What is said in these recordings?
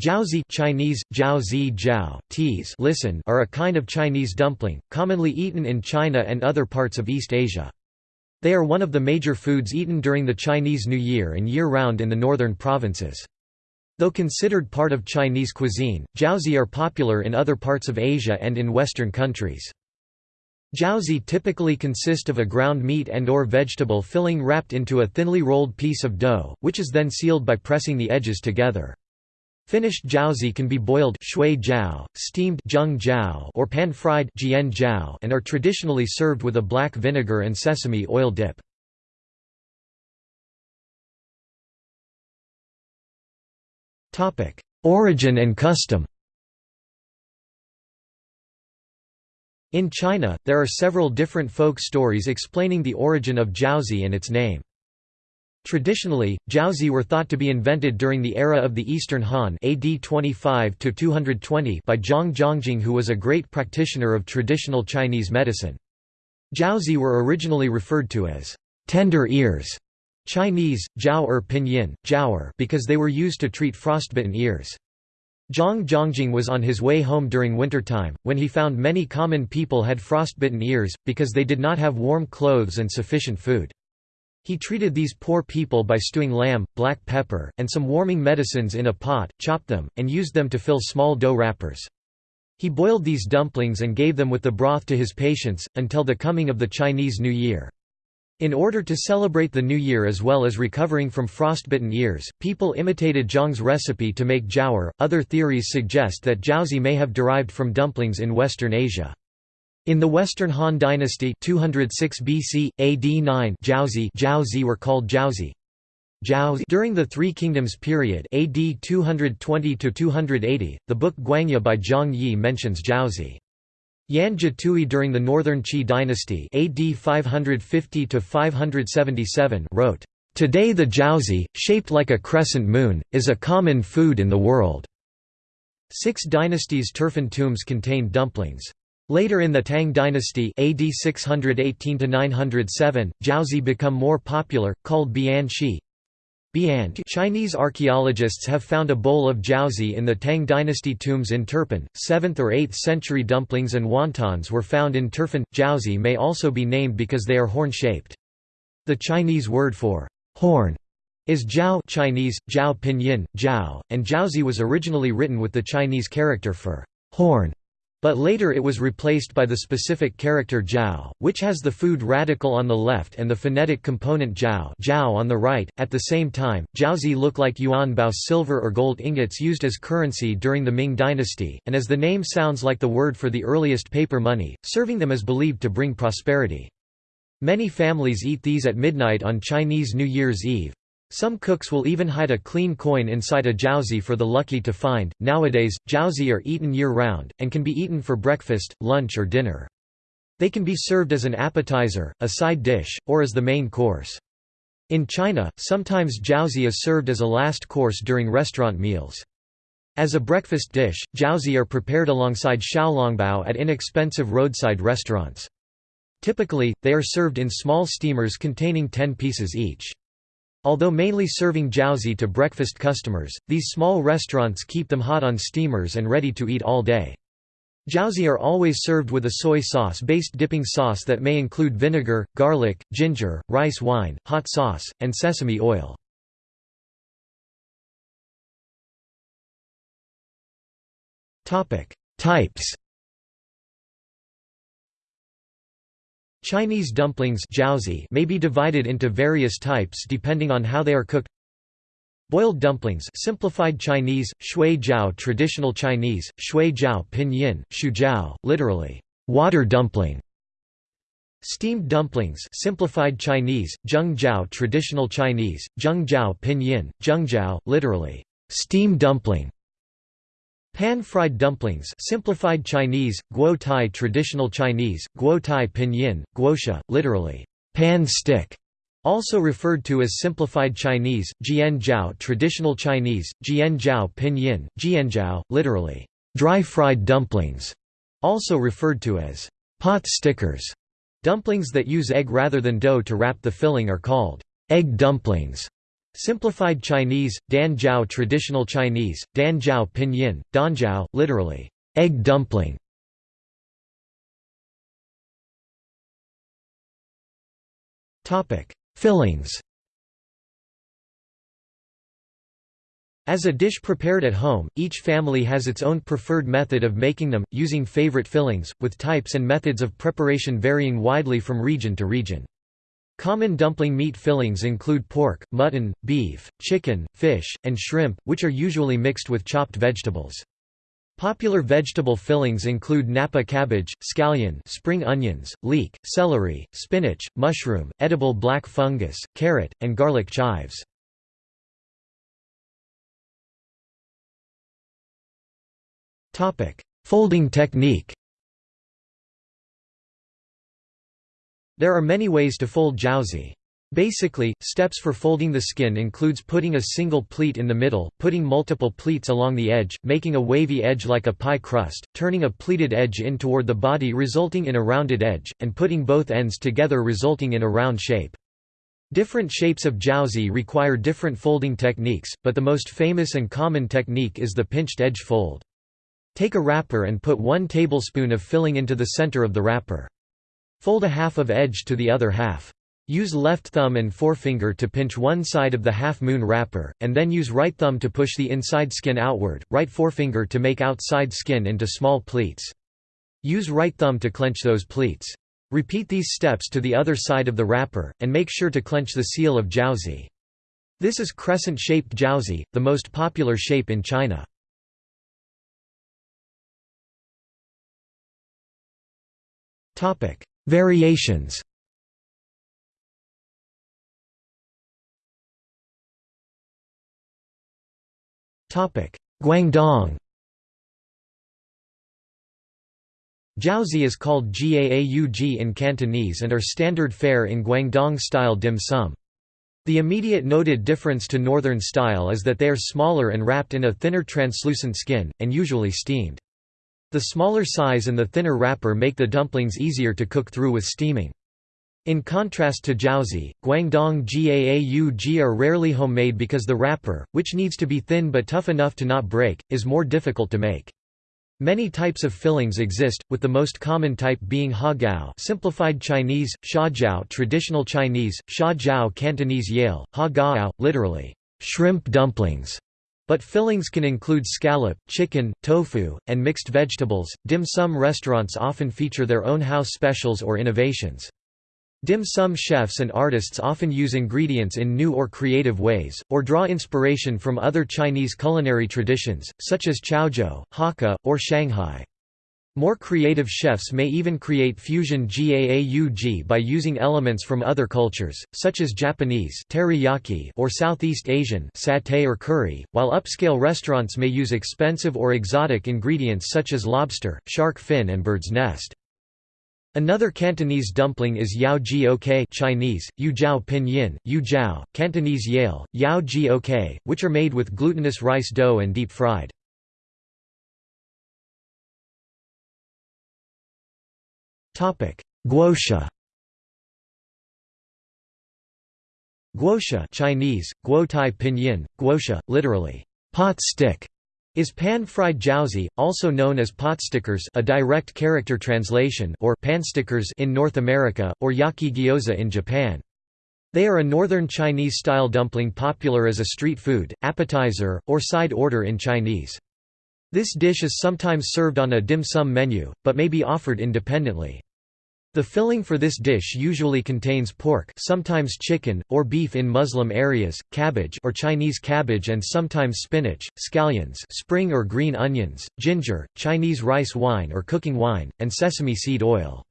Jiaozi Chinese, jiaozi jiao, teas listen are a kind of Chinese dumpling, commonly eaten in China and other parts of East Asia. They are one of the major foods eaten during the Chinese New Year and year-round in the northern provinces. Though considered part of Chinese cuisine, jiaozi are popular in other parts of Asia and in Western countries. Jiaozi typically consist of a ground meat and or vegetable filling wrapped into a thinly rolled piece of dough, which is then sealed by pressing the edges together. Finished jiaozi can be boiled shui jiao, steamed zheng jiao, or pan-fried jian jiao, and are traditionally served with a black vinegar and sesame oil dip. Topic: Origin and custom. In China, there are several different folk stories explaining the origin of jiaozi and its name. Traditionally, jiaozi were thought to be invented during the era of the Eastern Han AD 25 by Zhang Zhongjing who was a great practitioner of traditional Chinese medicine. Jiaozi were originally referred to as tender ears Chinese, jiao er pinyin, jiaoer because they were used to treat frostbitten ears. Zhang Zhongjing was on his way home during wintertime, when he found many common people had frostbitten ears, because they did not have warm clothes and sufficient food. He treated these poor people by stewing lamb, black pepper, and some warming medicines in a pot, chopped them, and used them to fill small dough wrappers. He boiled these dumplings and gave them with the broth to his patients, until the coming of the Chinese New Year. In order to celebrate the New Year as well as recovering from frostbitten ears, people imitated Zhang's recipe to make jiaoer. Other theories suggest that jiaozi may have derived from dumplings in Western Asia. In the Western Han Dynasty 206 BC, AD 9 Jiaozi, were called Jiaozi. During the Three Kingdoms period AD 220–280, the book Guangya by Zhang Yi mentions Jiaozi. Yan Zhitui during the Northern Qi dynasty AD 550–577 wrote, "...today the jiaozi, shaped like a crescent moon, is a common food in the world." Six dynasties' turfan tombs contained dumplings. Later in the Tang dynasty AD 618–907, jiaozi become more popular, called bian shi. Chinese archaeologists have found a bowl of jiaozi in the Tang dynasty tombs in Turpan. 7th or 8th century dumplings and wontons were found in Turfan. Jiaozi may also be named because they are horn-shaped. The Chinese word for horn is jiao Chinese, jiao pinyin, jiao, and jiaozi was originally written with the Chinese character for horn. But later it was replaced by the specific character jiao, which has the food radical on the left and the phonetic component jiao, jiao on the right. At the same time, jiaozi look like yuan bao silver or gold ingots used as currency during the Ming dynasty, and as the name sounds like the word for the earliest paper money, serving them is believed to bring prosperity. Many families eat these at midnight on Chinese New Year's Eve. Some cooks will even hide a clean coin inside a jiaozi for the lucky to find. Nowadays, jiaozi are eaten year round, and can be eaten for breakfast, lunch, or dinner. They can be served as an appetizer, a side dish, or as the main course. In China, sometimes jiaozi is served as a last course during restaurant meals. As a breakfast dish, jiaozi are prepared alongside xiaolongbao at inexpensive roadside restaurants. Typically, they are served in small steamers containing 10 pieces each. Although mainly serving jiaozi to breakfast customers, these small restaurants keep them hot on steamers and ready to eat all day. Jiaozi are always served with a soy sauce-based dipping sauce that may include vinegar, garlic, ginger, rice wine, hot sauce, and sesame oil. Types Chinese dumplings may be divided into various types depending on how they are cooked. Boiled dumplings simplified Chinese, shui jiao traditional Chinese, shui jiao pinyin, shu jiao, literally, water dumpling. Steamed dumplings simplified Chinese, zheng jiao traditional Chinese, zheng jiao pinyin, zheng jiao, literally, steam dumpling. Pan-fried dumplings simplified Chinese, guo tai traditional Chinese, guo tai pinyin, guoxia, literally, pan stick, also referred to as simplified Chinese, jian jiao traditional Chinese, jian jiao pinyin, jianjiao, literally, dry fried dumplings, also referred to as pot stickers. Dumplings that use egg rather than dough to wrap the filling are called egg dumplings. Simplified Chinese, Dan Jiao Traditional Chinese, Dan Pinyin, Danjiao, literally, egg dumpling. Fillings As a dish prepared at home, each family has its own preferred method of making them, using favorite fillings, with types and methods of preparation varying widely from region to region. Common dumpling meat fillings include pork, mutton, beef, chicken, fish, and shrimp, which are usually mixed with chopped vegetables. Popular vegetable fillings include napa cabbage, scallion spring onions, leek, celery, spinach, mushroom, edible black fungus, carrot, and garlic chives. Folding technique There are many ways to fold jiaozi. Basically, steps for folding the skin includes putting a single pleat in the middle, putting multiple pleats along the edge, making a wavy edge like a pie crust, turning a pleated edge in toward the body resulting in a rounded edge, and putting both ends together resulting in a round shape. Different shapes of jiaozi require different folding techniques, but the most famous and common technique is the pinched edge fold. Take a wrapper and put one tablespoon of filling into the center of the wrapper. Fold a half of edge to the other half. Use left thumb and forefinger to pinch one side of the half-moon wrapper, and then use right thumb to push the inside skin outward, right forefinger to make outside skin into small pleats. Use right thumb to clench those pleats. Repeat these steps to the other side of the wrapper, and make sure to clench the seal of jiaozi. This is crescent-shaped jiaozi, the most popular shape in China. Variations Guangdong Jiaozi is called Gaaug in Cantonese and are standard fare in Guangdong-style dim sum. The immediate noted difference to northern style is that they are smaller and wrapped in a thinner translucent skin, and usually steamed. The smaller size and the thinner wrapper make the dumplings easier to cook through with steaming. In contrast to jiaozi, Guangdong Gaaug are rarely homemade because the wrapper, which needs to be thin but tough enough to not break, is more difficult to make. Many types of fillings exist, with the most common type being hagao simplified Chinese, shajiao traditional Chinese, shajiao Cantonese yale, hagao, literally, shrimp dumplings, but fillings can include scallop, chicken, tofu, and mixed vegetables. Dim sum restaurants often feature their own house specials or innovations. Dim sum chefs and artists often use ingredients in new or creative ways, or draw inspiration from other Chinese culinary traditions, such as Chaozhou, Hakka, or Shanghai. More creative chefs may even create fusion gaaug by using elements from other cultures, such as Japanese teriyaki or Southeast Asian satay or curry, while upscale restaurants may use expensive or exotic ingredients such as lobster, shark fin and bird's nest. Another Cantonese dumpling is yao ji ok Chinese, yu jiao pinyin, yu jiao, Cantonese yale, yao ji ok, which are made with glutinous rice dough and deep fried. Guosha Guosha Chinese, guotai pinyin, guosha, literally, pot stick, is pan-fried jiaozi, also known as potstickers a direct character translation or panstickers in North America, or yaki gyoza in Japan. They are a northern Chinese-style dumpling popular as a street food, appetizer, or side order in Chinese. This dish is sometimes served on a dim sum menu, but may be offered independently. The filling for this dish usually contains pork sometimes chicken, or beef in Muslim areas, cabbage or Chinese cabbage and sometimes spinach, scallions spring or green onions, ginger, Chinese rice wine or cooking wine, and sesame seed oil.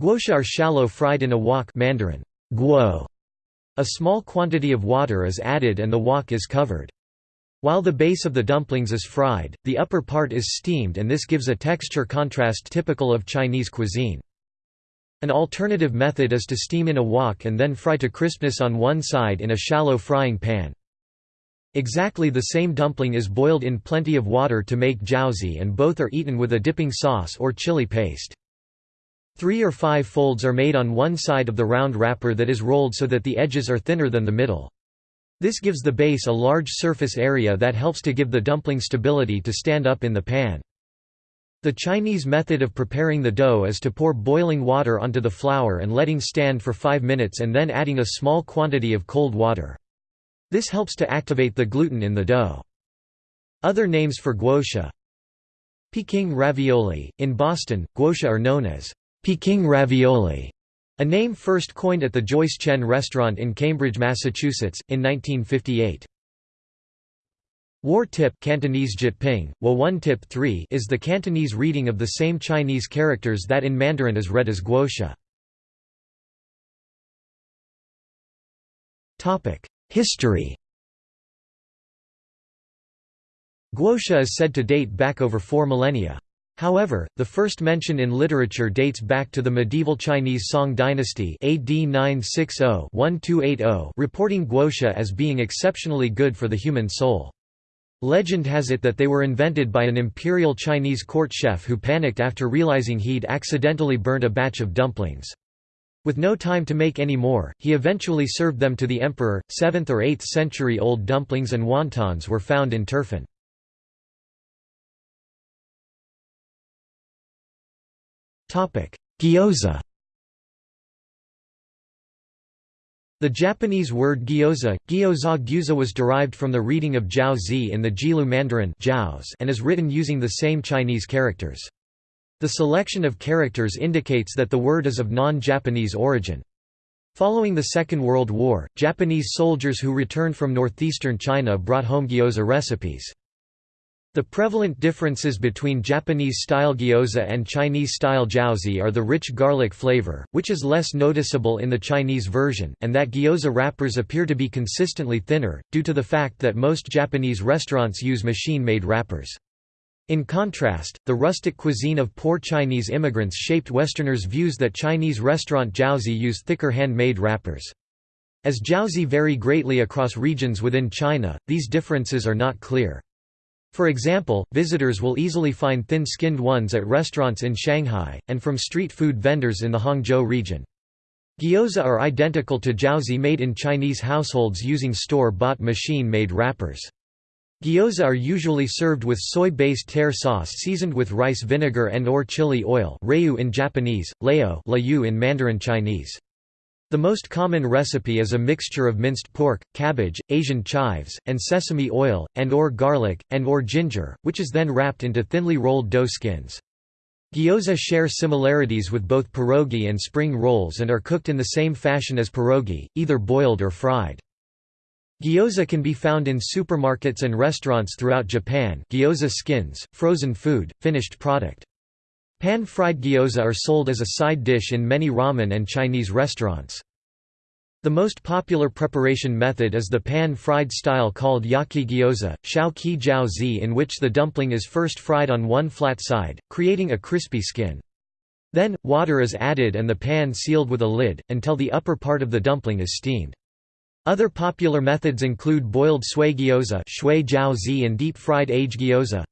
Guosha are shallow fried in a wok Mandarin, guo. A small quantity of water is added and the wok is covered. While the base of the dumplings is fried, the upper part is steamed and this gives a texture contrast typical of Chinese cuisine. An alternative method is to steam in a wok and then fry to crispness on one side in a shallow frying pan. Exactly the same dumpling is boiled in plenty of water to make jiaozi and both are eaten with a dipping sauce or chili paste. Three or five folds are made on one side of the round wrapper that is rolled so that the edges are thinner than the middle. This gives the base a large surface area that helps to give the dumpling stability to stand up in the pan. The Chinese method of preparing the dough is to pour boiling water onto the flour and letting stand for 5 minutes and then adding a small quantity of cold water. This helps to activate the gluten in the dough. Other names for guotia Peking ravioli. In Boston, guotia are known as Peking ravioli, a name first coined at the Joyce Chen restaurant in Cambridge, Massachusetts, in 1958. War tip Cantonese Jyutping, Wa tip 3 is the Cantonese reading of the same Chinese characters that in Mandarin is read as guoxia. History Guoxia is said to date back over four millennia. However, the first mention in literature dates back to the medieval Chinese Song dynasty AD 960-1280 reporting guoxia as being exceptionally good for the human soul. Legend has it that they were invented by an imperial Chinese court chef who panicked after realizing he'd accidentally burnt a batch of dumplings. With no time to make any more, he eventually served them to the emperor. 7th or 8th century old dumplings and wontons were found in Turfan. Gyoza The Japanese word gyoza, gyoza gyuza was derived from the reading of Jiao Zi in the Jilu Mandarin and is written using the same Chinese characters. The selection of characters indicates that the word is of non-Japanese origin. Following the Second World War, Japanese soldiers who returned from northeastern China brought home gyoza recipes. The prevalent differences between Japanese-style gyoza and Chinese-style jiaozi are the rich garlic flavor, which is less noticeable in the Chinese version, and that gyoza wrappers appear to be consistently thinner, due to the fact that most Japanese restaurants use machine-made wrappers. In contrast, the rustic cuisine of poor Chinese immigrants shaped Westerners' views that Chinese restaurant jiaozi use thicker hand-made wrappers. As jiaozi vary greatly across regions within China, these differences are not clear. For example, visitors will easily find thin-skinned ones at restaurants in Shanghai, and from street food vendors in the Hangzhou region. Gyoza are identical to jiaozi made in Chinese households using store-bought machine-made wrappers. Gyoza are usually served with soy-based tare sauce seasoned with rice vinegar and or chili oil in Japanese, leo in Mandarin Chinese. The most common recipe is a mixture of minced pork, cabbage, Asian chives, and sesame oil, and or garlic, and or ginger, which is then wrapped into thinly rolled dough skins. Gyoza share similarities with both pierogi and spring rolls and are cooked in the same fashion as pierogi, either boiled or fried. Gyoza can be found in supermarkets and restaurants throughout Japan gyoza skins, frozen food, finished product. Pan-fried gyoza are sold as a side dish in many ramen and Chinese restaurants. The most popular preparation method is the pan-fried style called yaki gyoza, shao ki jiao zi in which the dumpling is first fried on one flat side, creating a crispy skin. Then, water is added and the pan sealed with a lid, until the upper part of the dumpling is steamed. Other popular methods include boiled sui gyoza and deep-fried age gyoza.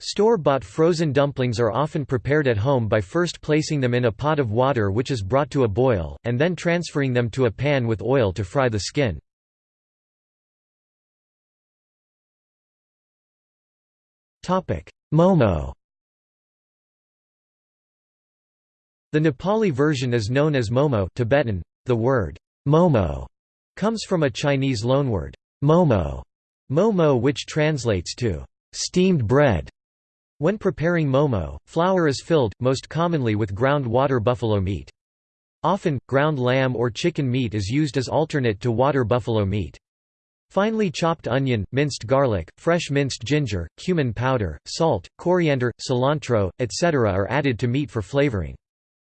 Store-bought frozen dumplings are often prepared at home by first placing them in a pot of water which is brought to a boil, and then transferring them to a pan with oil to fry the skin. Momo The Nepali version is known as momo Tibetan. The word momo comes from a Chinese loanword momo, momo which translates to steamed bread. When preparing momo, flour is filled, most commonly with ground water buffalo meat. Often, ground lamb or chicken meat is used as alternate to water buffalo meat. Finely chopped onion, minced garlic, fresh minced ginger, cumin powder, salt, coriander, cilantro, etc. are added to meat for flavoring.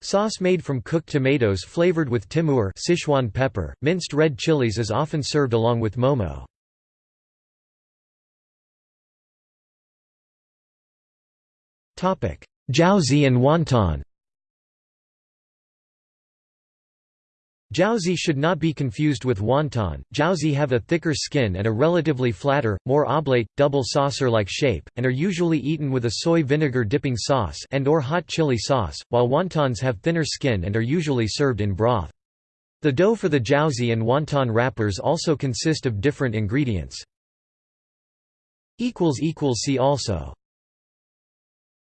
Sauce made from cooked tomatoes flavored with timur Sichuan pepper, minced red chilies is often served along with momo. Jiaozi and wonton Jiaozi should not be confused with wonton. Jiaozi have a thicker skin and a relatively flatter, more oblate, double saucer-like shape, and are usually eaten with a soy vinegar dipping sauce and or hot chili sauce, while wontons have thinner skin and are usually served in broth. The dough for the jiaozi and wonton wrappers also consist of different ingredients. See also